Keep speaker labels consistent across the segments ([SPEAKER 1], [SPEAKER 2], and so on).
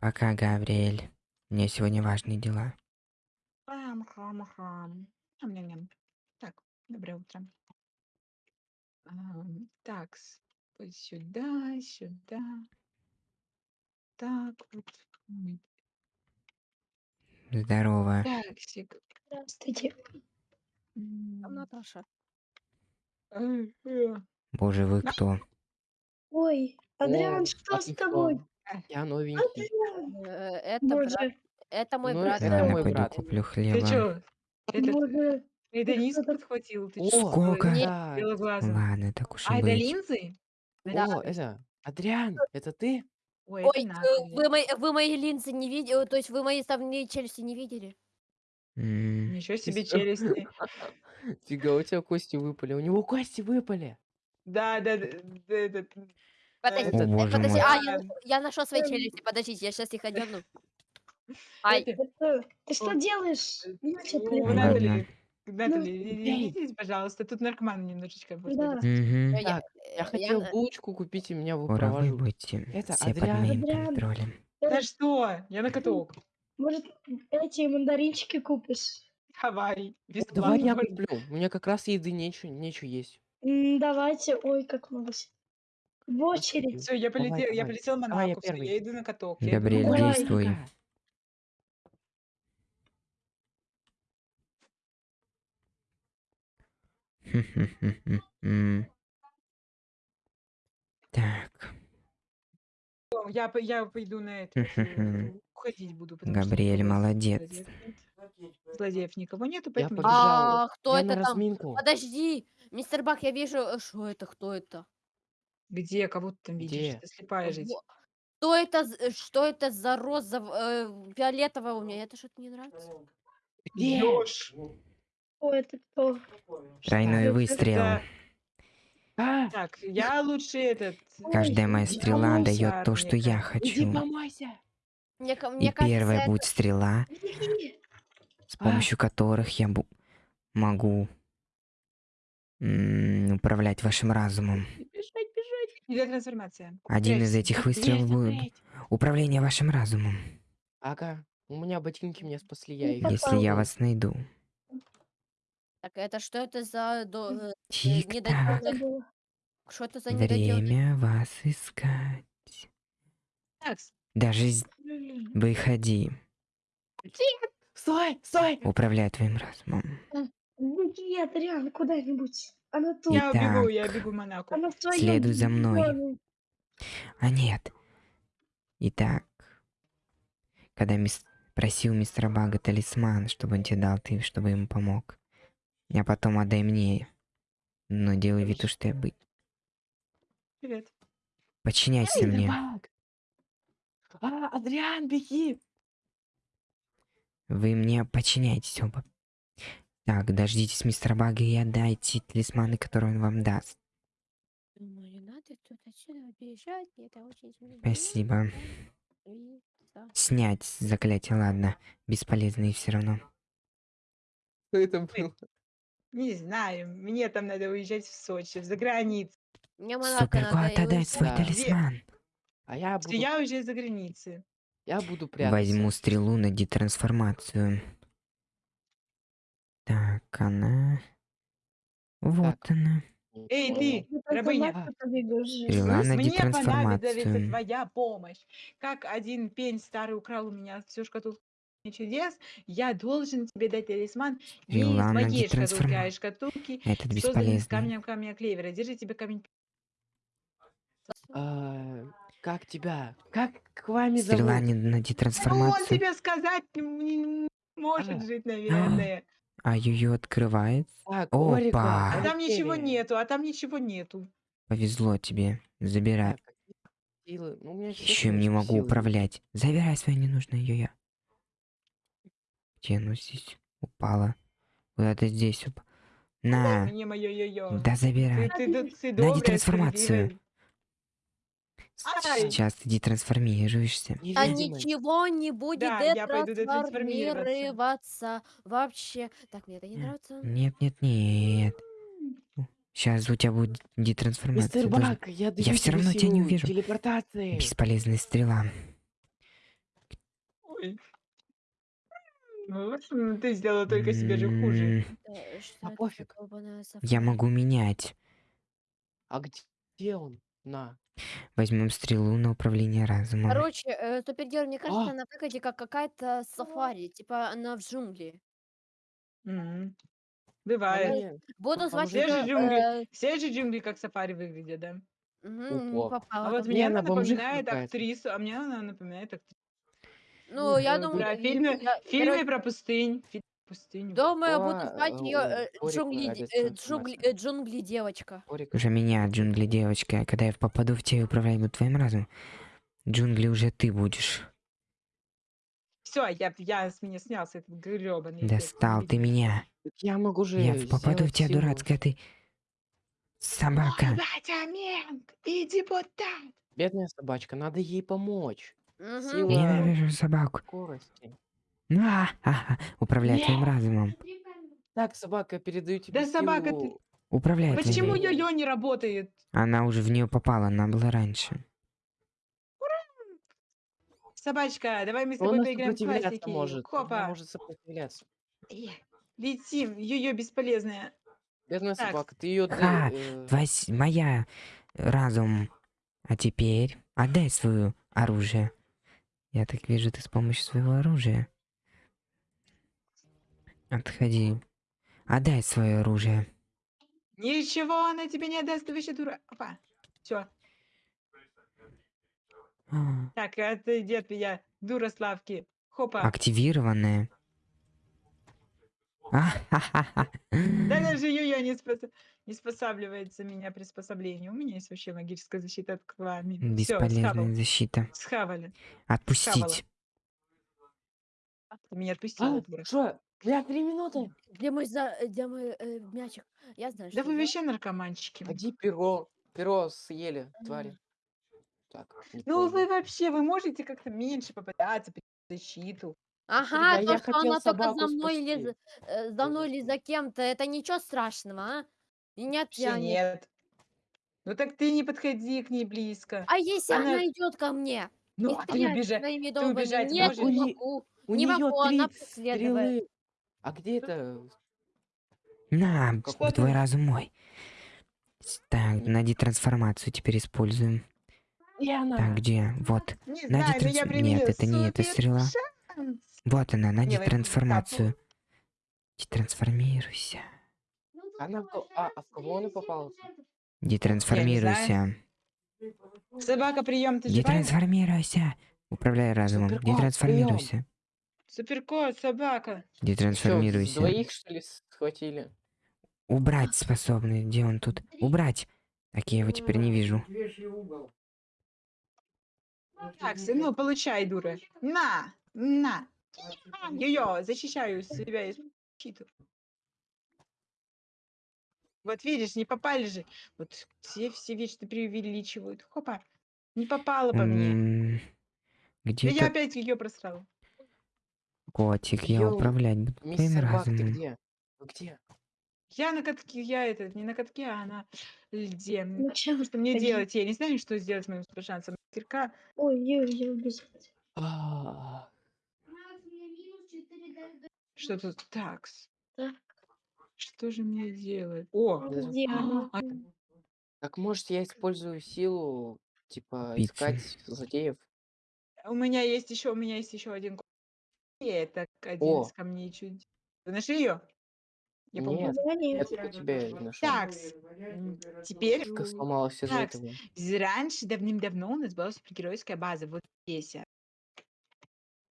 [SPEAKER 1] Пока, Гавриэль. У меня сегодня важные дела.
[SPEAKER 2] Хам, хам, хам. Ням-ням-ням. Так, доброе утро. Ам, вот сюда, сюда. Так вот. М,
[SPEAKER 1] Здорово.
[SPEAKER 2] Таксик.
[SPEAKER 3] Здравствуйте.
[SPEAKER 2] М,
[SPEAKER 4] Там Наташа.
[SPEAKER 2] э, э.
[SPEAKER 1] Боже, вы кто?
[SPEAKER 3] Ой, Адриан,
[SPEAKER 5] О,
[SPEAKER 3] что
[SPEAKER 5] а
[SPEAKER 3] с
[SPEAKER 5] ты
[SPEAKER 3] тобой?
[SPEAKER 5] Я новенький.
[SPEAKER 3] Адриан,
[SPEAKER 4] Э, Это брат.
[SPEAKER 3] боже,
[SPEAKER 4] Это мой
[SPEAKER 5] Ну,
[SPEAKER 4] брат.
[SPEAKER 5] это
[SPEAKER 1] Ладно,
[SPEAKER 5] мой
[SPEAKER 1] пойду
[SPEAKER 5] брат.
[SPEAKER 1] куплю
[SPEAKER 2] Ты
[SPEAKER 1] хлеба.
[SPEAKER 2] чё? Это
[SPEAKER 3] боже.
[SPEAKER 2] Айдониску
[SPEAKER 3] что-то-
[SPEAKER 2] подхватил? Ты
[SPEAKER 5] О?
[SPEAKER 1] Сколько?
[SPEAKER 5] Да.
[SPEAKER 1] Ладно, так уж и
[SPEAKER 2] А, это
[SPEAKER 1] быть.
[SPEAKER 2] линзы?
[SPEAKER 4] Да.
[SPEAKER 5] О, это, Адриан, это ты?
[SPEAKER 2] Ой,
[SPEAKER 4] Ой,
[SPEAKER 2] это
[SPEAKER 4] э, вы мои, вы мои линзы не видели, то есть вы мои ставные челюсти не видели?
[SPEAKER 1] М,
[SPEAKER 2] Ничего себе
[SPEAKER 5] что?
[SPEAKER 2] челюсти.
[SPEAKER 5] Фига, у тебя кости выпали. У него кости выпали.
[SPEAKER 2] Да, да, да, да, этот,
[SPEAKER 4] Подожди,
[SPEAKER 1] О,
[SPEAKER 4] э,
[SPEAKER 1] боже
[SPEAKER 4] подожди,
[SPEAKER 1] мой.
[SPEAKER 4] а, я, нашел- я нашел свои
[SPEAKER 3] Эм.
[SPEAKER 4] челюсти, подождите, я сейчас их одену. Ай,
[SPEAKER 3] Ты что делаешь? Я тебя
[SPEAKER 2] О,
[SPEAKER 3] плеваю.
[SPEAKER 2] Наталья,
[SPEAKER 3] Ну,
[SPEAKER 2] Наталья,
[SPEAKER 5] эй.
[SPEAKER 2] извините, пожалуйста, тут наркоман немножечко.
[SPEAKER 3] Да.
[SPEAKER 1] мгм.
[SPEAKER 4] я,
[SPEAKER 5] Так,
[SPEAKER 4] э,
[SPEAKER 5] я хотел
[SPEAKER 4] на-
[SPEAKER 5] булочку купить, и меня
[SPEAKER 1] Скоро вы
[SPEAKER 5] выпровожу.
[SPEAKER 1] будете
[SPEAKER 5] Это
[SPEAKER 1] все под
[SPEAKER 5] Адриан.
[SPEAKER 1] моим
[SPEAKER 3] Адриан.
[SPEAKER 1] контролем.
[SPEAKER 2] Да что? Я на каток.
[SPEAKER 3] Может, эти мандаринчики купишь?
[SPEAKER 2] Давай.
[SPEAKER 5] О, Давай я
[SPEAKER 2] бесплатно.
[SPEAKER 5] куплю. У меня как раз еды нечего, нечего есть.
[SPEAKER 3] М, Давайте. Ой, как много. всего. В очередь.
[SPEAKER 2] Все, я
[SPEAKER 5] Давай,
[SPEAKER 2] полетел, я
[SPEAKER 5] давай.
[SPEAKER 2] полетел в
[SPEAKER 5] Давай, я первый.
[SPEAKER 2] я иду на каток. я иду на
[SPEAKER 1] Габриэль,
[SPEAKER 2] каток.
[SPEAKER 3] Давай.
[SPEAKER 1] действуй. Так,
[SPEAKER 2] Я, я пойду на это. э, Уходить буду. потому что
[SPEAKER 1] Габриэль
[SPEAKER 2] никого
[SPEAKER 1] молодец.
[SPEAKER 2] Злодеев, нет. Злодеев никого нету, поэтому...
[SPEAKER 5] побежал.
[SPEAKER 4] А, кто
[SPEAKER 5] Я
[SPEAKER 4] это
[SPEAKER 5] на
[SPEAKER 4] там?
[SPEAKER 5] разминку.
[SPEAKER 4] Подожди, мистер Бак, я вижу, э, что это, кто это?
[SPEAKER 2] Где? Кого ты там видишь?
[SPEAKER 5] Где?
[SPEAKER 2] Ты слепая жить.
[SPEAKER 4] Во- Что это, з- э, что это за роза э, фиолетовая у меня? Это что-то не нравится.
[SPEAKER 5] Где?
[SPEAKER 2] Ёж!
[SPEAKER 3] О, это кто?
[SPEAKER 1] тройной выстрел.
[SPEAKER 2] за-
[SPEAKER 5] А,
[SPEAKER 2] Так, я лучше этот...
[SPEAKER 1] Каждая моя стрела
[SPEAKER 2] помойся,
[SPEAKER 1] дает то, что я
[SPEAKER 2] Арника.
[SPEAKER 5] иди
[SPEAKER 1] хочу.
[SPEAKER 5] помойся.
[SPEAKER 4] Мне, ка-
[SPEAKER 1] И
[SPEAKER 4] мне кажется,
[SPEAKER 1] первая
[SPEAKER 4] это-
[SPEAKER 1] будет стрела, с
[SPEAKER 5] А.
[SPEAKER 1] помощью которых я бу- могу м, управлять вашим разумом.
[SPEAKER 5] Бежать.
[SPEAKER 1] Один из этих выстрелов будет управление вашим разумом.
[SPEAKER 5] Ага, у меня ботинки меня спасли, я их
[SPEAKER 1] Если я вас найду.
[SPEAKER 4] Так, это что это за до, э,
[SPEAKER 1] Тик-так.
[SPEAKER 3] Это было.
[SPEAKER 4] Что это за?
[SPEAKER 1] Время вас искать.
[SPEAKER 2] Так,
[SPEAKER 1] Даже з- выходи.
[SPEAKER 5] Стой, стой.
[SPEAKER 1] Управляй твоим разумом.
[SPEAKER 3] Беги, Адриан, куда-нибудь. Она тут.
[SPEAKER 2] Я убегу, я
[SPEAKER 1] Итак,
[SPEAKER 2] бегу в Монако.
[SPEAKER 3] Она в твоем
[SPEAKER 1] следуй за мной. А нет. Итак, когда мис... просил мистера Бага талисман, чтобы он тебе дал, ты, чтобы ему помог. А потом отдай мне. Но делай вид, что я быть.
[SPEAKER 2] Привет.
[SPEAKER 1] Подчиняйся
[SPEAKER 5] Мистер
[SPEAKER 1] мне.
[SPEAKER 5] Баг. А, Адриан, беги.
[SPEAKER 1] Вы мне подчиняйтесь оба. Так, дождитесь мистера Бага и отдайте талисманы, которые он вам даст.
[SPEAKER 4] Думаю, не надо тут отсюда бежать, это очень
[SPEAKER 1] Спасибо.
[SPEAKER 4] И- да.
[SPEAKER 1] Снять заклятие, ладно. Бесполезные все равно.
[SPEAKER 5] Что это было?
[SPEAKER 2] Не знаю, мне там надо уезжать в Сочи, за границу.
[SPEAKER 4] Мне Монако
[SPEAKER 1] Супер,
[SPEAKER 4] надо,
[SPEAKER 1] куда
[SPEAKER 4] и
[SPEAKER 1] отдай свой
[SPEAKER 5] Да.
[SPEAKER 1] талисман?
[SPEAKER 5] А я буду,
[SPEAKER 2] я уезжаю за границей.
[SPEAKER 5] я буду прятаться.
[SPEAKER 1] Возьму стрелу на детрансформацию. Так, она... Вот
[SPEAKER 5] Так.
[SPEAKER 1] она.
[SPEAKER 2] Эй, ты,
[SPEAKER 3] только
[SPEAKER 2] рабыня.
[SPEAKER 1] Стрела на
[SPEAKER 2] Мне понадобится твоя помощь. Как один пень старый украл у меня всю шкатулку чудес, я должен тебе дать талисман не из
[SPEAKER 1] Стрела
[SPEAKER 2] моей шкатулки, а из шкатулки,
[SPEAKER 1] Этот
[SPEAKER 2] созданной из
[SPEAKER 1] бесполезный.
[SPEAKER 2] камня клевера. Держи тебе камень.
[SPEAKER 5] а, как тебя? Как к вами
[SPEAKER 1] Стрела
[SPEAKER 5] зовут?
[SPEAKER 1] не на
[SPEAKER 2] Ну, он тебе сказать не может
[SPEAKER 5] А.
[SPEAKER 2] жить, наверное.
[SPEAKER 1] А ее открывается.
[SPEAKER 5] Так,
[SPEAKER 1] Опа.
[SPEAKER 5] Орика,
[SPEAKER 2] А там ничего нету, а там ничего нету.
[SPEAKER 1] Повезло тебе. Забирай.
[SPEAKER 5] Так, какие силы? Ну, у меня
[SPEAKER 1] Еще им не могу
[SPEAKER 5] силы.
[SPEAKER 1] управлять. Забирай свое ненужное йо-йо. Где оно здесь упало? Куда-то здесь упало. На.
[SPEAKER 2] Мне мое йо-йо.
[SPEAKER 1] Да
[SPEAKER 2] Ты,
[SPEAKER 1] забирай.
[SPEAKER 2] ты, д- ты
[SPEAKER 1] На
[SPEAKER 2] добрая,
[SPEAKER 1] детрансформацию.
[SPEAKER 2] справедливая.
[SPEAKER 1] Сейчас ты детрансформируешься.
[SPEAKER 4] А
[SPEAKER 5] Невидимый.
[SPEAKER 4] ничего не будет
[SPEAKER 2] Да, я пойду детрансформироваться.
[SPEAKER 4] вообще. Так, мне это не нравится.
[SPEAKER 1] Нет, нет, нет. Сейчас у тебя будет детрансформация.
[SPEAKER 5] Мистер
[SPEAKER 1] Должен-
[SPEAKER 5] Бак, я даю
[SPEAKER 1] Я всё
[SPEAKER 5] тебе
[SPEAKER 1] равно тебя не
[SPEAKER 5] силу
[SPEAKER 1] увижу.
[SPEAKER 5] телепортации.
[SPEAKER 1] Бесполезная стрела.
[SPEAKER 2] Ой. Ну, вот, ты сделала только себе же хуже.
[SPEAKER 1] М,
[SPEAKER 4] Э, Что
[SPEAKER 5] А
[SPEAKER 4] это за
[SPEAKER 5] пофиг.
[SPEAKER 4] долбаная
[SPEAKER 1] Я могу менять.
[SPEAKER 5] А где, где он? На.
[SPEAKER 1] Возьмем стрелу на управление разумом.
[SPEAKER 4] Короче, э, супергерой, мне кажется,
[SPEAKER 5] А,
[SPEAKER 4] на выходе как какая-то сафари, типа она в джунгли.
[SPEAKER 5] А
[SPEAKER 2] Бывает.
[SPEAKER 4] Буду
[SPEAKER 5] Там
[SPEAKER 4] звать
[SPEAKER 5] же
[SPEAKER 2] Все же
[SPEAKER 4] ее...
[SPEAKER 2] джунгли,
[SPEAKER 4] э,
[SPEAKER 2] все же джунгли как сафари выглядят, да.
[SPEAKER 4] мгм, не
[SPEAKER 5] Опа.
[SPEAKER 2] А
[SPEAKER 4] попала
[SPEAKER 2] вот
[SPEAKER 4] ко
[SPEAKER 5] Не,
[SPEAKER 2] мне
[SPEAKER 4] мне.
[SPEAKER 2] она
[SPEAKER 5] она бомжиха
[SPEAKER 2] напоминает
[SPEAKER 5] какая-то.
[SPEAKER 2] актрису, а мне она напоминает актрису.
[SPEAKER 4] Ну, я думаю,
[SPEAKER 2] Про фильмы,
[SPEAKER 4] я,
[SPEAKER 2] фильмы
[SPEAKER 4] короче,
[SPEAKER 2] про пустынь. Пустыню.
[SPEAKER 4] думаю, буду
[SPEAKER 5] О,
[SPEAKER 4] звать
[SPEAKER 5] э,
[SPEAKER 4] ее
[SPEAKER 5] у Орика
[SPEAKER 4] джунгли, э, джунгли, э, джунгли девочка.
[SPEAKER 5] Орик.
[SPEAKER 1] Уже меня, джунгли девочка. Когда я попаду в тебя и управлять буду твоим разумом, джунгли уже ты будешь.
[SPEAKER 2] Все, я, я с меня снялся этот гребаный
[SPEAKER 1] Достал ты меня.
[SPEAKER 5] Я могу же
[SPEAKER 1] Я в- попаду в тебя, дурацкая ты. Собака.
[SPEAKER 2] Батя Менг, иди вот так.
[SPEAKER 5] Бедная собачка, надо ей помочь.
[SPEAKER 4] Мгм.
[SPEAKER 5] Сила
[SPEAKER 1] Ненавижу собаку.
[SPEAKER 5] скорости.
[SPEAKER 1] Ну, а, а, а, Управляй твоим разумом.
[SPEAKER 5] Так, собака, я передаю тебе
[SPEAKER 2] Да собака ты-
[SPEAKER 5] силу.
[SPEAKER 1] Управляй твоим
[SPEAKER 2] Почему
[SPEAKER 5] Блин.
[SPEAKER 2] йо-йо не работает?
[SPEAKER 1] Она уже в нее попала, она была раньше.
[SPEAKER 2] Собачка, давай мы с
[SPEAKER 5] Она
[SPEAKER 2] тобой поиграем в классики.
[SPEAKER 5] может. Она
[SPEAKER 2] Хопа.
[SPEAKER 5] может сопротивляться.
[SPEAKER 2] Э, Летим, йо-йо бесполезная.
[SPEAKER 5] Бедная
[SPEAKER 2] Так.
[SPEAKER 5] собака, ты ее...
[SPEAKER 1] Ха, Вась, моя разум. А теперь отдай свое оружие. Я так вижу, ты с помощью своего оружия. Отходи. Отдай свое оружие.
[SPEAKER 2] Ничего она тебе не отдаст, ты вообще дура. Опа. Все.
[SPEAKER 1] А,
[SPEAKER 2] Так, отойди от меня, дура Славки. Хопа.
[SPEAKER 1] Активированное. А.
[SPEAKER 2] Да даже йо-йо не, спос- не спосабливается меня приспособление. У меня есть вообще магическая защита от клами.
[SPEAKER 1] Бесполезная
[SPEAKER 2] схавал.
[SPEAKER 1] защита.
[SPEAKER 2] Схавали.
[SPEAKER 1] Отпустить.
[SPEAKER 2] Ты меня отпустила,
[SPEAKER 5] А,
[SPEAKER 2] дура.
[SPEAKER 5] что? Бля, три минуты.
[SPEAKER 4] Где мой, за... э, где мой э, мячик? Я знаю,
[SPEAKER 2] Да
[SPEAKER 4] что
[SPEAKER 2] вы
[SPEAKER 4] делать.
[SPEAKER 2] вообще наркоманчики.
[SPEAKER 5] Ходи, перо. Перо съели, твари. Так, не
[SPEAKER 2] Ну
[SPEAKER 5] помню.
[SPEAKER 2] вы вообще, вы можете как-то меньше попадаться при защиту.
[SPEAKER 4] Ага,
[SPEAKER 5] Да
[SPEAKER 4] то,
[SPEAKER 5] я
[SPEAKER 4] что
[SPEAKER 5] хотел
[SPEAKER 4] она только
[SPEAKER 5] собаку
[SPEAKER 4] за мной или
[SPEAKER 5] спасти.
[SPEAKER 4] за, э, за мной или за кем-то, это ничего страшного, а? И не
[SPEAKER 2] Вообще
[SPEAKER 4] оттянет.
[SPEAKER 2] нет. Ну так ты не подходи к ней близко.
[SPEAKER 4] А если
[SPEAKER 2] Она-
[SPEAKER 4] она идет ко мне
[SPEAKER 2] Ну, а ты
[SPEAKER 4] стреляет
[SPEAKER 2] убежать.
[SPEAKER 4] своими
[SPEAKER 2] ты убежать
[SPEAKER 4] нет,
[SPEAKER 2] можешь?
[SPEAKER 4] не
[SPEAKER 5] У не-
[SPEAKER 4] могу.
[SPEAKER 5] У
[SPEAKER 4] не
[SPEAKER 5] нее
[SPEAKER 4] могу,
[SPEAKER 5] три
[SPEAKER 4] она преследует.
[SPEAKER 5] стрелы. А где это?
[SPEAKER 1] На,
[SPEAKER 5] Какой
[SPEAKER 1] твой
[SPEAKER 2] ты?
[SPEAKER 1] разум мой. Так, найди трансформацию, теперь используем.
[SPEAKER 5] И она.
[SPEAKER 1] Так, где? Вот.
[SPEAKER 2] Не
[SPEAKER 1] Найди
[SPEAKER 2] знаю, применила
[SPEAKER 1] Нет, это не эта стрела.
[SPEAKER 2] шанс.
[SPEAKER 1] Вот она, найди
[SPEAKER 2] Не,
[SPEAKER 1] трансформацию. Детрансформируйся.
[SPEAKER 5] Она в а, а в кого она попала?
[SPEAKER 1] Детрансформируйся.
[SPEAKER 2] Собака, прием, ты?
[SPEAKER 1] Детрансформируйся. Управляй разумом. Детрансформируйся.
[SPEAKER 2] Суперкот, собака.
[SPEAKER 5] Чё,
[SPEAKER 1] Детрансформируйся.
[SPEAKER 5] двоих, что ли, схватили?
[SPEAKER 1] Убрать способный. Где он тут? Убрать. Так я его теперь не вижу.
[SPEAKER 2] Так, сын, ну получай, дура. На, на. Йо-йо, защищаю себя и защиту. Вот видишь, не попали же. Вот все, все вечно преувеличивают. Хопа. Не попала по мне.
[SPEAKER 1] М,
[SPEAKER 2] Да
[SPEAKER 1] Где
[SPEAKER 2] я опять ее просрал.
[SPEAKER 1] Котик? Я
[SPEAKER 5] Йоу,
[SPEAKER 1] управлять буду твоим
[SPEAKER 5] Мистер Бак, ты
[SPEAKER 1] разумом.
[SPEAKER 5] где? Вы где?
[SPEAKER 2] Я на катке, я это, не на катке, а на льде. М,
[SPEAKER 3] Ну
[SPEAKER 2] Что мне
[SPEAKER 3] Один.
[SPEAKER 2] делать? Я не знаю, что сделать с моим супершансом. Кирка.
[SPEAKER 3] Ой, я убежала.
[SPEAKER 5] А,
[SPEAKER 2] Что тут? Такс.
[SPEAKER 3] Так.
[SPEAKER 2] Что же мне делать? О!
[SPEAKER 5] Да.
[SPEAKER 3] Где она?
[SPEAKER 2] а,
[SPEAKER 5] Так может я использую силу, типа,
[SPEAKER 1] Пиццы.
[SPEAKER 5] искать злодеев?
[SPEAKER 2] У меня есть еще, у меня есть еще один. Это один
[SPEAKER 5] О.
[SPEAKER 2] из камней чудес. Вы нашли ее? Я помню.
[SPEAKER 5] Нет,
[SPEAKER 3] Да
[SPEAKER 5] я
[SPEAKER 3] нет.
[SPEAKER 5] только тебя нашел.
[SPEAKER 2] Такс. м, Теперь
[SPEAKER 5] Как сломалась из-за
[SPEAKER 2] Такс.
[SPEAKER 5] этого.
[SPEAKER 2] з- раньше давным-давно у нас была супергеройская база. Вот здесь. а.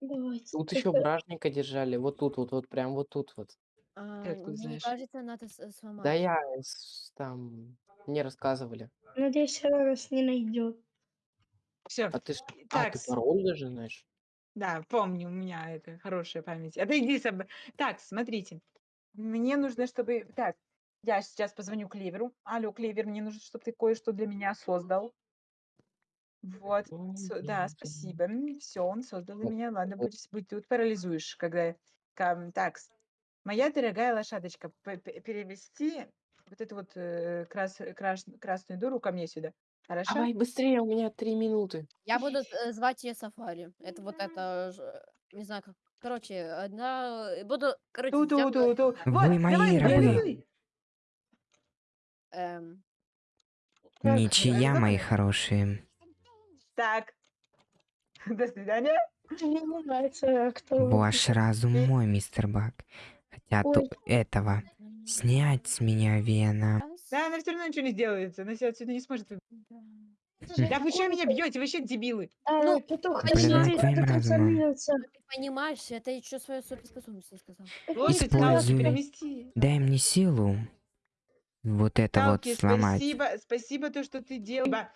[SPEAKER 3] Давайте.
[SPEAKER 5] Тут еще
[SPEAKER 3] э,
[SPEAKER 5] бражника держали, вот тут, вот, вот, прям вот тут вот.
[SPEAKER 4] А,
[SPEAKER 2] Ты откуда
[SPEAKER 4] мне
[SPEAKER 2] знаешь?
[SPEAKER 4] кажется, надо с- сломать.
[SPEAKER 5] Да я с- там мне рассказывали.
[SPEAKER 3] Надеюсь, она нас не найдет.
[SPEAKER 2] Все.
[SPEAKER 5] А ты, ж- а, ты
[SPEAKER 2] Такс.
[SPEAKER 5] пароль даже знаешь?
[SPEAKER 2] Да, помню, у меня это хорошая память. Отойди, соб... Так, смотрите. Мне нужно, чтобы... Так, я сейчас позвоню Клеверу. Алло, Клевер, мне нужно, чтобы ты кое-что для меня создал. Вот. Со- Да, спасибо. Все, он создал для меня. Ладно, будь, будь тут парализуешь, когда... кам- Так, моя дорогая лошадочка, п- п- перевести вот эту вот э, крас- краш- красную дуру ко мне сюда. Хорошо?
[SPEAKER 5] Давай быстрее, у меня три минуты.
[SPEAKER 4] Я буду э, звать ее Сафари. Это вот это ж- Не знаю как. Короче, одна... э, Буду, короче,
[SPEAKER 2] Ту-ту,
[SPEAKER 4] делать,
[SPEAKER 2] ту-ту.
[SPEAKER 1] Вы
[SPEAKER 2] Вот,
[SPEAKER 1] мои
[SPEAKER 2] давай,
[SPEAKER 1] рабы.
[SPEAKER 4] эм,
[SPEAKER 3] Так,
[SPEAKER 1] Ничья, мои хорошие.
[SPEAKER 2] Так. До свидания.
[SPEAKER 3] Мне не нравится, кто...
[SPEAKER 1] Ваш разум мой, мистер Бак. Хотят
[SPEAKER 3] Ой.
[SPEAKER 1] у этого снять с меня вена.
[SPEAKER 2] Да, она все равно ничего не сделает. Она себя отсюда не сможет. вы-
[SPEAKER 4] да.
[SPEAKER 2] Вы что меня бьете? Вы что, дебилы?
[SPEAKER 3] А,
[SPEAKER 4] Ну,
[SPEAKER 3] петух,
[SPEAKER 1] разумом.
[SPEAKER 3] трансформироваться?
[SPEAKER 4] Ты понимаешь, это еще свою суперспособность не сказал.
[SPEAKER 2] Лошадь Талки
[SPEAKER 1] Используй.
[SPEAKER 2] перемести.
[SPEAKER 1] Дай мне силу. Вот это вот сломать.
[SPEAKER 2] спасибо, спасибо то, что ты делаешь.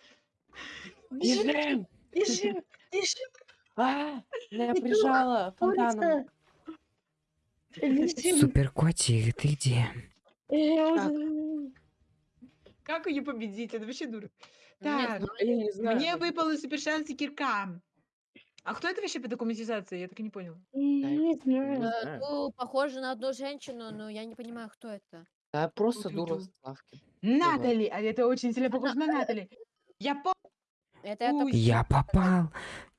[SPEAKER 5] Бежим!
[SPEAKER 3] Бежим, бежим,
[SPEAKER 5] А,
[SPEAKER 3] Петух,
[SPEAKER 5] прижало фонтаном.
[SPEAKER 1] Супер котик, ты где?
[SPEAKER 5] Так.
[SPEAKER 2] Как ее победить? Это вообще дура.
[SPEAKER 4] Ну, не
[SPEAKER 2] Так,
[SPEAKER 4] знаю.
[SPEAKER 5] Я не знаю.
[SPEAKER 2] мне выпал супер шанс и кирка. А кто это вообще по документизации? Я так и не понял.
[SPEAKER 3] Не знаю.
[SPEAKER 4] Э,
[SPEAKER 5] знаю.
[SPEAKER 4] Ну, похоже на одну женщину, но я не понимаю, кто это.
[SPEAKER 5] Да, просто дура
[SPEAKER 2] Ту-ту-ту.
[SPEAKER 5] с лавки.
[SPEAKER 2] Натали! А это очень сильно похоже на Натали. Я помню.
[SPEAKER 4] Это я
[SPEAKER 2] Ой,
[SPEAKER 4] только
[SPEAKER 1] Я попал.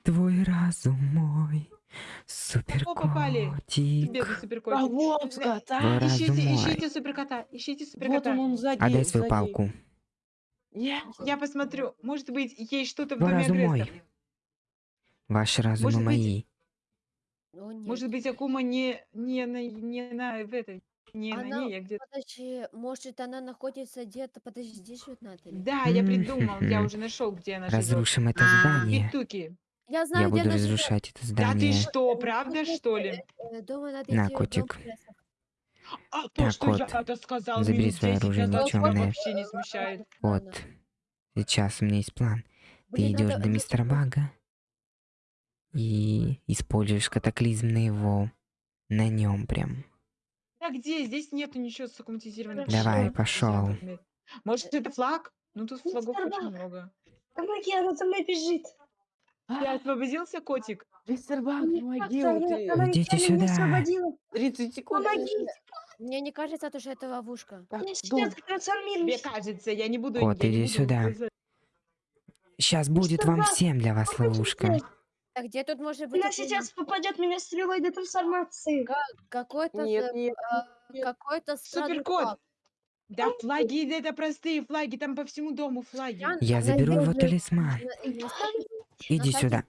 [SPEAKER 1] Твой разум мой. Супер
[SPEAKER 2] Кого попали? бедный супер
[SPEAKER 5] А вот скот,
[SPEAKER 1] Твой
[SPEAKER 5] а!
[SPEAKER 1] разум
[SPEAKER 2] Ищите, ищите суперкота, ищите
[SPEAKER 5] Вот
[SPEAKER 2] суперкота.
[SPEAKER 5] он, он сзади.
[SPEAKER 1] Отдай свою
[SPEAKER 5] сзади.
[SPEAKER 1] палку.
[SPEAKER 5] Нет.
[SPEAKER 2] Я посмотрю, может быть, есть что-то в доме
[SPEAKER 1] разум мой. Ваши разумы
[SPEAKER 2] Может быть,
[SPEAKER 1] мои.
[SPEAKER 4] О, нет.
[SPEAKER 2] Может быть, Акума не, не, на, не на в этой, не на
[SPEAKER 4] Она-
[SPEAKER 2] ней, а где-то.
[SPEAKER 4] Подожди, может, она находится где-то... Подожди, здесь живет Натали?
[SPEAKER 2] Да, я придумал, я
[SPEAKER 1] Мгм.
[SPEAKER 2] уже нашел, где она живет.
[SPEAKER 1] Разрушим это
[SPEAKER 2] А,
[SPEAKER 1] здание.
[SPEAKER 2] Петуки.
[SPEAKER 4] Я знаю,
[SPEAKER 1] Я
[SPEAKER 4] где
[SPEAKER 1] буду
[SPEAKER 4] живет.
[SPEAKER 1] разрушать это
[SPEAKER 2] Да ты
[SPEAKER 1] здание.
[SPEAKER 2] что, правда, что ли?
[SPEAKER 4] Э, надо
[SPEAKER 1] На,
[SPEAKER 4] идти в дом
[SPEAKER 1] котик.
[SPEAKER 4] прессов.
[SPEAKER 2] А то,
[SPEAKER 1] Так
[SPEAKER 2] что я
[SPEAKER 1] вот,
[SPEAKER 2] это сказал
[SPEAKER 1] забери
[SPEAKER 2] минут
[SPEAKER 1] своё
[SPEAKER 2] 10
[SPEAKER 1] оружие
[SPEAKER 2] назад, тебя
[SPEAKER 1] никчёмное.
[SPEAKER 2] вообще не смущает.
[SPEAKER 1] Вот. Сейчас у меня есть план. Ты
[SPEAKER 4] Блин,
[SPEAKER 1] идешь
[SPEAKER 4] надо-
[SPEAKER 1] до мистера Бага и используешь катаклизм на его. На нем прям.
[SPEAKER 2] Да где? Здесь нету ничего сакуматизированного.
[SPEAKER 1] Давай, пошел.
[SPEAKER 2] Может, это флаг? Ну, тут флагов
[SPEAKER 3] Мистер
[SPEAKER 2] очень
[SPEAKER 3] Бак.
[SPEAKER 2] много.
[SPEAKER 3] Помоги, она за мной бежит.
[SPEAKER 2] Ты
[SPEAKER 5] А,
[SPEAKER 2] освободился, котик?
[SPEAKER 5] Мистер Бак,
[SPEAKER 3] Мне
[SPEAKER 5] помоги,
[SPEAKER 3] она
[SPEAKER 1] Идите сюда.
[SPEAKER 3] освободила.
[SPEAKER 5] 30 секунд.
[SPEAKER 3] Помоги,
[SPEAKER 4] Мне не кажется, то, что это ловушка.
[SPEAKER 5] Так,
[SPEAKER 3] я
[SPEAKER 2] Мне кажется, я не буду...
[SPEAKER 1] Кот,
[SPEAKER 2] я
[SPEAKER 1] иди сюда. Сейчас будет вам всем для вас ловушка.
[SPEAKER 4] А где тут может быть
[SPEAKER 3] Она сейчас попадет меня стрелой до трансформации.
[SPEAKER 4] какой-то
[SPEAKER 5] Нет,
[SPEAKER 4] с-
[SPEAKER 5] нет,
[SPEAKER 4] а,
[SPEAKER 5] нет.
[SPEAKER 4] какой-то
[SPEAKER 2] Суперкот! Да флаги, это простые флаги, там по всему дому флаги.
[SPEAKER 4] Я-
[SPEAKER 1] Я заберу его талисман. Иди сюда.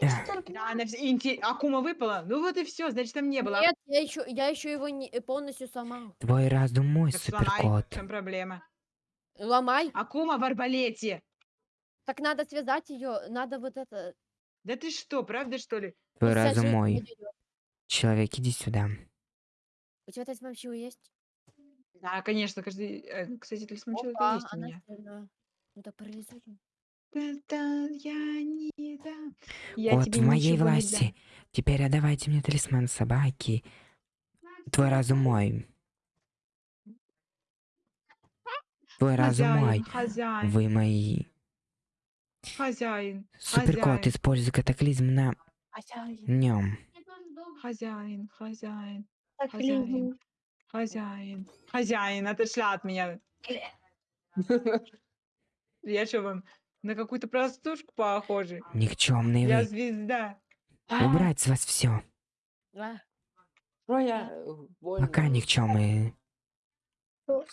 [SPEAKER 2] Да, она инте- Акума выпала? Ну вот и все, значит там не было.
[SPEAKER 4] Нет, я еще, я еще его не, полностью сломал.
[SPEAKER 1] Твой разум мой,
[SPEAKER 2] Так сломай,
[SPEAKER 1] суперкот.
[SPEAKER 2] в чем проблема?
[SPEAKER 4] Ломай.
[SPEAKER 2] Акума в арбалете.
[SPEAKER 4] Так надо связать ее, надо вот это.
[SPEAKER 2] Да ты что, правда что ли?
[SPEAKER 1] Твой
[SPEAKER 4] и
[SPEAKER 1] разум мой. Человек, иди сюда.
[SPEAKER 4] У тебя талисман силы есть?
[SPEAKER 2] Да, конечно, каждый... э, Кстати, талисман человека есть у меня.
[SPEAKER 4] Ну так парализуй.
[SPEAKER 2] Я не дам. Я
[SPEAKER 1] Вот
[SPEAKER 2] тебе
[SPEAKER 1] в моей
[SPEAKER 2] ничего не
[SPEAKER 1] власти.
[SPEAKER 2] дам.
[SPEAKER 1] Теперь отдавайте мне талисман собаки. Твой разум мой. Твой разум мой.
[SPEAKER 2] Хозяин, хозяин,
[SPEAKER 1] Вы мои.
[SPEAKER 2] хозяин,
[SPEAKER 1] Суперкот,
[SPEAKER 2] Хозяин.
[SPEAKER 1] используй катаклизм на нем.
[SPEAKER 2] хозяин, хозяин, Хозяин. хозяин, хозяин, отошла от меня. Я что вам на какую-то простушку похожа?
[SPEAKER 1] Никчемный
[SPEAKER 2] Я
[SPEAKER 1] вы.
[SPEAKER 2] звезда.
[SPEAKER 1] Убрать с вас все.
[SPEAKER 4] А,
[SPEAKER 5] Что я э, больно?
[SPEAKER 1] Пока никчемные.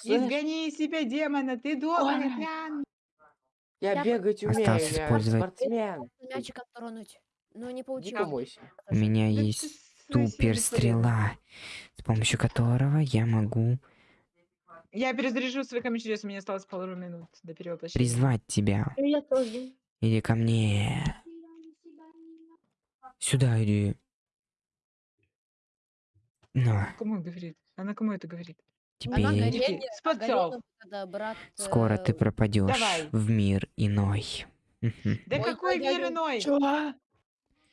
[SPEAKER 2] Изгони из себя демона, ты добрый.
[SPEAKER 5] Я
[SPEAKER 4] Я
[SPEAKER 5] бегать умею,
[SPEAKER 1] Осталось
[SPEAKER 5] я
[SPEAKER 1] использовать-
[SPEAKER 5] спортсмен.
[SPEAKER 4] мячиком тронуть. Но не получилось.
[SPEAKER 1] У меня
[SPEAKER 2] Да
[SPEAKER 1] есть супер стрела, с помощью которого я могу
[SPEAKER 2] Я перезаряжу свой камень чудес, у меня осталось пару минут до перевоплощения.
[SPEAKER 1] призвать тебя.
[SPEAKER 3] Я тоже.
[SPEAKER 1] Иди ко мне. Сюда иди. Ну,
[SPEAKER 2] Кому он говорит? Она кому это говорит?
[SPEAKER 1] Теперь
[SPEAKER 4] горение, горение, когда брат...
[SPEAKER 1] скоро ты пропадешь
[SPEAKER 2] давай.
[SPEAKER 1] в мир иной.
[SPEAKER 2] Да
[SPEAKER 4] Ой,
[SPEAKER 2] какой
[SPEAKER 4] ой, ой,
[SPEAKER 2] мир
[SPEAKER 4] ой.
[SPEAKER 2] иной?
[SPEAKER 5] Чё?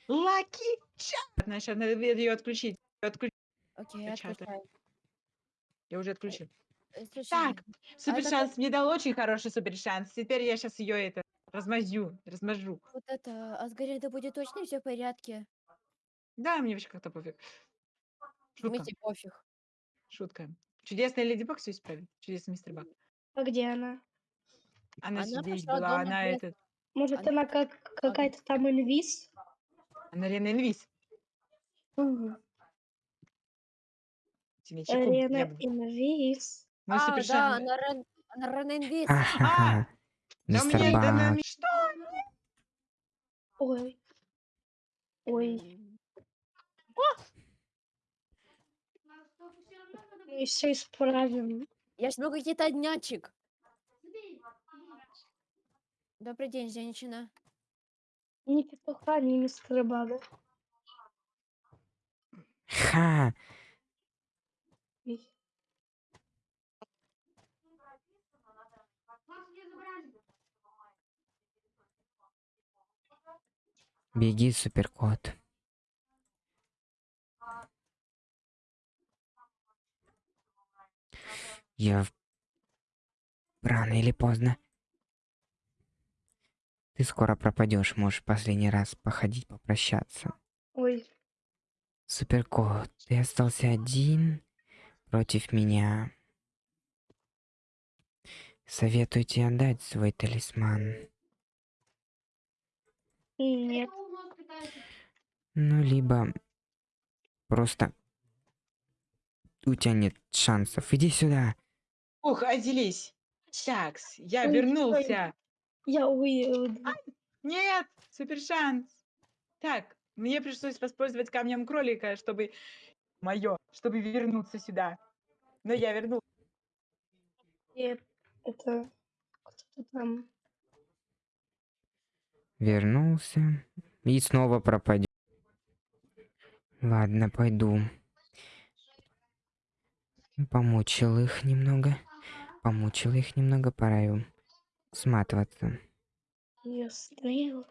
[SPEAKER 2] Лаки чат. Значит, надо ее отключить. Отключ-
[SPEAKER 4] Окей,
[SPEAKER 2] Чата.
[SPEAKER 4] отключай.
[SPEAKER 2] Я уже отключил.
[SPEAKER 4] Э, слушай,
[SPEAKER 2] Так, супер
[SPEAKER 4] это
[SPEAKER 2] шанс мне дал очень хороший супер шанс. Теперь я сейчас ее это размазю, размажу.
[SPEAKER 4] вот это, а с Гарри будет точно все в порядке?
[SPEAKER 2] Да, мне вообще как-то пофиг.
[SPEAKER 4] В
[SPEAKER 2] Шутка,
[SPEAKER 4] смысле пофиг.
[SPEAKER 2] шутка. Чудесная Леди Баг все исправит. Чудесный мистер Баг.
[SPEAKER 3] А где она?
[SPEAKER 2] Она,
[SPEAKER 4] Она
[SPEAKER 2] здесь
[SPEAKER 4] пошла
[SPEAKER 2] была,
[SPEAKER 4] дома
[SPEAKER 2] она
[SPEAKER 4] без-
[SPEAKER 2] этот.
[SPEAKER 3] Может,
[SPEAKER 4] Она-
[SPEAKER 3] она как какая-то там инвиз?
[SPEAKER 2] Арена Инвиз.
[SPEAKER 3] Мгм.
[SPEAKER 2] Тебе чеком,
[SPEAKER 3] Арена
[SPEAKER 2] я
[SPEAKER 3] инвиз.
[SPEAKER 2] Мой
[SPEAKER 4] А, да, на Рен... на Ренинвиз.
[SPEAKER 1] Ха-ха-ха.
[SPEAKER 2] Да у
[SPEAKER 1] Мистер
[SPEAKER 2] меня это на
[SPEAKER 1] Баг.
[SPEAKER 2] ми- Что?
[SPEAKER 3] Ой. Ой. Мы все исправим.
[SPEAKER 4] Я жму какие-то днячик. Добрый день, женщина.
[SPEAKER 3] Ни петуха, ни мистера Бага.
[SPEAKER 1] Ха.
[SPEAKER 3] Ой.
[SPEAKER 1] Беги, суперкот. Я... Рано или поздно. Ты скоро пропадешь, можешь последний раз походить, попрощаться.
[SPEAKER 3] Ой.
[SPEAKER 1] Суперкот, ты остался один против меня. Советую тебе отдать свой талисман.
[SPEAKER 3] Нет.
[SPEAKER 1] Ну, либо просто у тебя нет шансов. Иди сюда.
[SPEAKER 2] Ух, отделись. Такс, я
[SPEAKER 3] Ой,
[SPEAKER 2] вернулся.
[SPEAKER 3] Я уеду.
[SPEAKER 2] Нет, супер шанс. Так, мне пришлось воспользоваться камнем кролика, чтобы... Мое, чтобы вернуться сюда. Но я вернулся.
[SPEAKER 3] Нет. Это кто-то там.
[SPEAKER 1] Вернулся. И снова пропадет. Ладно, пойду. Помучил их немного. Помучил их немного, пора им сматываться.
[SPEAKER 3] Я стрел.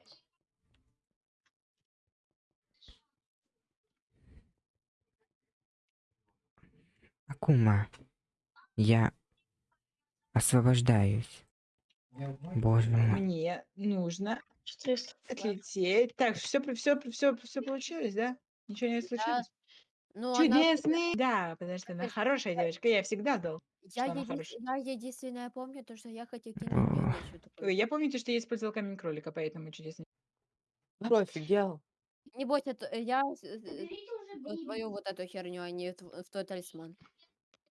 [SPEAKER 1] Акума, я освобождаюсь. Боже мой.
[SPEAKER 2] Мне нужно
[SPEAKER 3] Что если...
[SPEAKER 2] отлететь. Так, все, все, все, все получилось, да? Ничего не случилось?
[SPEAKER 4] Ну, она...
[SPEAKER 2] Чудесный! Да, потому что она хорошая девочка, я всегда знал.
[SPEAKER 4] Я,
[SPEAKER 2] хорошая.
[SPEAKER 4] я единственное помню, то, что я хотел кинуть.
[SPEAKER 2] Ой, Я помню, то, что я использовал камень кролика, поэтому чудесный.
[SPEAKER 5] Здорово, офигел.
[SPEAKER 4] Не бойся, э, я с- в твою вот эту херню, а не в тв- в твой талисман.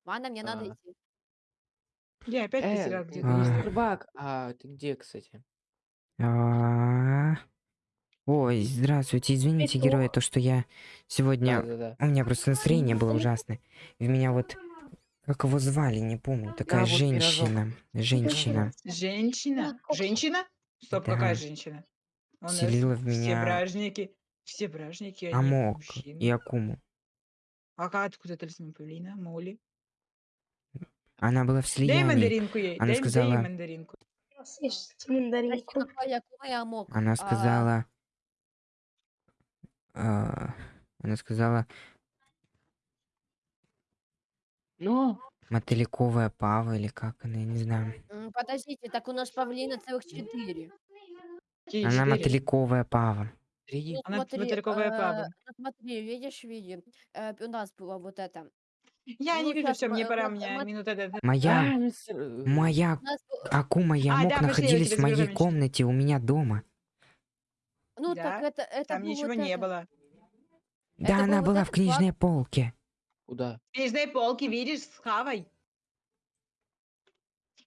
[SPEAKER 4] Ладно, мне надо
[SPEAKER 5] А.
[SPEAKER 4] идти.
[SPEAKER 2] Я опять
[SPEAKER 5] Э,
[SPEAKER 2] потерял где-то.
[SPEAKER 1] А.
[SPEAKER 5] Баг, а ты где, кстати?
[SPEAKER 1] А, Ой, здравствуйте, извините,
[SPEAKER 3] Петух.
[SPEAKER 1] герои, то, что я сегодня... У меня просто настроение было ужасное. И меня вот... Как его звали, не помню. Такая женщина. Женщина.
[SPEAKER 2] Женщина? Женщина? Стоп,
[SPEAKER 1] Да.
[SPEAKER 2] какая женщина? У
[SPEAKER 1] Вселила в
[SPEAKER 2] Все
[SPEAKER 1] меня
[SPEAKER 2] бражники. Все бражники, они
[SPEAKER 1] Амок
[SPEAKER 2] мужчины.
[SPEAKER 1] и Акуму.
[SPEAKER 2] А как откуда талисман павлина? Моли?
[SPEAKER 1] Она была в
[SPEAKER 2] Дай
[SPEAKER 1] слиянии.
[SPEAKER 2] мандаринку ей.
[SPEAKER 1] Она
[SPEAKER 2] дай, дай
[SPEAKER 1] сказала-
[SPEAKER 2] мандаринку.
[SPEAKER 3] Съешь мандаринку.
[SPEAKER 4] мог.
[SPEAKER 1] Она
[SPEAKER 4] А,
[SPEAKER 1] сказала... а, Она сказала,
[SPEAKER 5] Ну,
[SPEAKER 1] мотыльковая пава или как она, я не знаю.
[SPEAKER 4] Подождите, так у нас павлина целых четыре.
[SPEAKER 1] Она мотыльковая пава.
[SPEAKER 4] Ну
[SPEAKER 2] Она
[SPEAKER 4] смотри,
[SPEAKER 2] мотыльковая
[SPEAKER 4] э,
[SPEAKER 2] пава.
[SPEAKER 4] ну смотри, видишь, види, э, у нас было вот это.
[SPEAKER 2] Я
[SPEAKER 4] ну,
[SPEAKER 2] не вижу,
[SPEAKER 4] щас
[SPEAKER 2] все, мне пора, у меня минута.
[SPEAKER 1] Моя...
[SPEAKER 5] Э,
[SPEAKER 1] Моя
[SPEAKER 4] У нас был-
[SPEAKER 1] Акума и
[SPEAKER 2] А,
[SPEAKER 1] Амок
[SPEAKER 2] да, пошли, я
[SPEAKER 1] находились в моей комнате у меня дома.
[SPEAKER 4] Ну
[SPEAKER 2] Да,
[SPEAKER 4] так это, это
[SPEAKER 2] Там
[SPEAKER 4] был
[SPEAKER 2] ничего
[SPEAKER 4] вот
[SPEAKER 2] не
[SPEAKER 4] это.
[SPEAKER 2] было.
[SPEAKER 1] Да,
[SPEAKER 4] Это
[SPEAKER 1] она
[SPEAKER 4] был вот
[SPEAKER 1] была в
[SPEAKER 4] этот
[SPEAKER 1] книжной полке.
[SPEAKER 5] Куда?
[SPEAKER 2] В книжной полке, видишь, с хавой.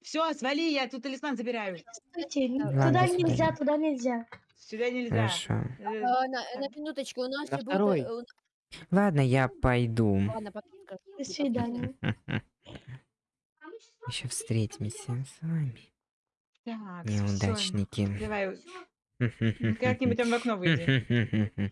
[SPEAKER 2] Все, свали, я тут талисман забираю.
[SPEAKER 3] Н-
[SPEAKER 1] Ладно,
[SPEAKER 3] туда нельзя, туда нельзя.
[SPEAKER 2] Сюда нельзя.
[SPEAKER 1] Хорошо.
[SPEAKER 2] Э,
[SPEAKER 4] А, на, на минуточку, у нас
[SPEAKER 5] На
[SPEAKER 4] же был...
[SPEAKER 5] второй.
[SPEAKER 4] э, у-
[SPEAKER 1] Ладно, я пойду.
[SPEAKER 4] Ладно, потом скажу.
[SPEAKER 3] До свидания.
[SPEAKER 1] Еще встретимся с вами,
[SPEAKER 2] Так, всё,
[SPEAKER 1] неудачники.
[SPEAKER 2] Давай, как-нибудь там в окно выйди.